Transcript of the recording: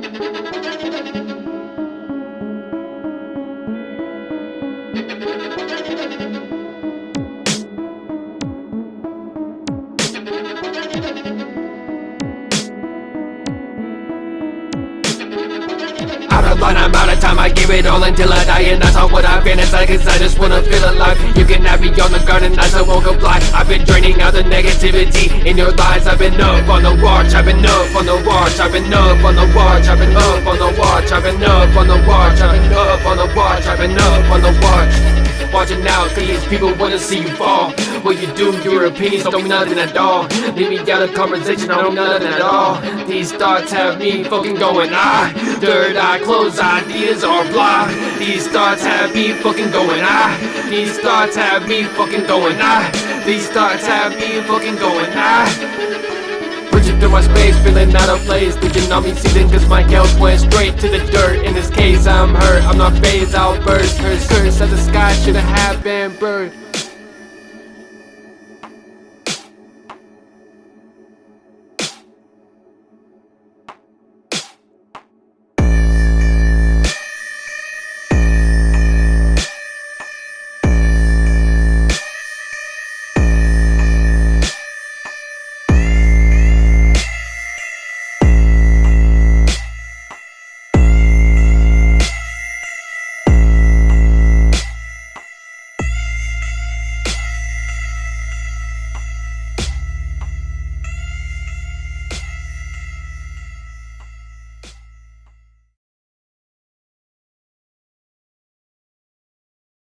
Out of line, I'm out of time, I give it all until I die And that's all what been inside, cause I just wanna feel alive. You can have me on the and I still won't comply I've been draining out the negativity in your lies. I've been up on the watch, I've been up on the watch I've been up on the watch, I've been up on the watch I've been up on the watch, I've been up on the watch I've been up on the watch Watching out, these people wanna see you fall. What you do, your opinions don't mean nothing at all. Leave me out of conversation, I don't know nothing at all. These thoughts have me fucking going ah. Third eye closed, ideas are blind These thoughts have me fucking going ah. These thoughts have me fucking going ah. These thoughts have me fucking going ah Through my space, feeling out of place. Thinking be seething cause my health went straight to the dirt. In this case I'm hurt, I'm not phased, I'll burst. Curse, curse of the sky, should've have been bird